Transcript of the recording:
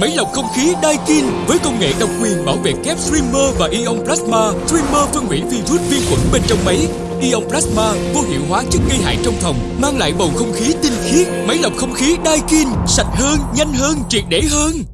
Máy lọc không khí Daikin với công nghệ độc quyền bảo vệ kép Streamer và Ion Plasma. Streamer phân hủy virus vi khuẩn bên trong máy. Ion Plasma vô hiệu hóa chất gây hại trong phòng, mang lại bầu không khí tinh khiết. Máy lọc không khí Daikin sạch hơn, nhanh hơn, triệt để hơn.